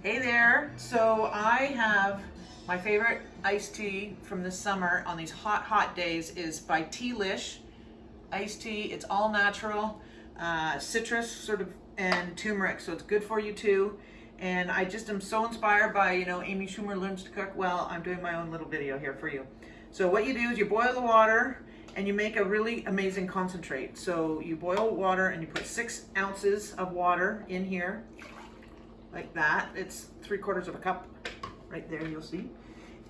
Hey there. So I have my favorite iced tea from this summer on these hot, hot days is by Tealish iced tea. It's all natural, uh, citrus sort of and turmeric, so it's good for you too. And I just am so inspired by, you know, Amy Schumer learns to cook. Well, I'm doing my own little video here for you. So what you do is you boil the water and you make a really amazing concentrate. So you boil water and you put six ounces of water in here like that. It's three quarters of a cup right there, you'll see.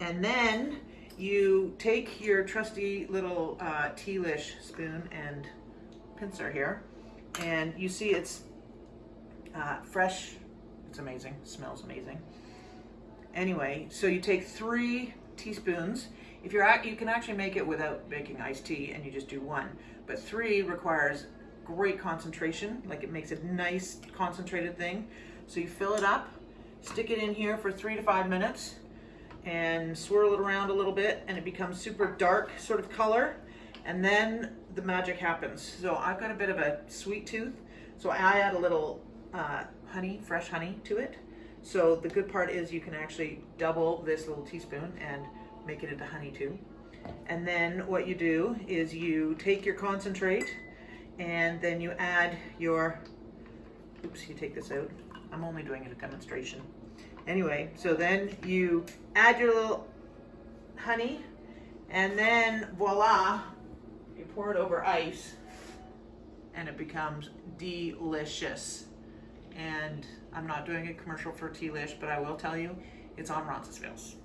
And then you take your trusty little uh, tealish spoon and pincer here, and you see it's uh, fresh. It's amazing, smells amazing. Anyway, so you take three teaspoons. If you're at, you can actually make it without making iced tea and you just do one, but three requires great concentration, like it makes a nice concentrated thing. So you fill it up, stick it in here for three to five minutes and swirl it around a little bit and it becomes super dark sort of color. And then the magic happens. So I've got a bit of a sweet tooth. So I add a little uh, honey, fresh honey to it. So the good part is you can actually double this little teaspoon and make it into honey too. And then what you do is you take your concentrate and then you add your, oops, you take this out. I'm only doing it a demonstration. Anyway, so then you add your little honey and then voila, you pour it over ice and it becomes delicious. And I'm not doing a commercial for Tealish, but I will tell you, it's on Roncesvalles.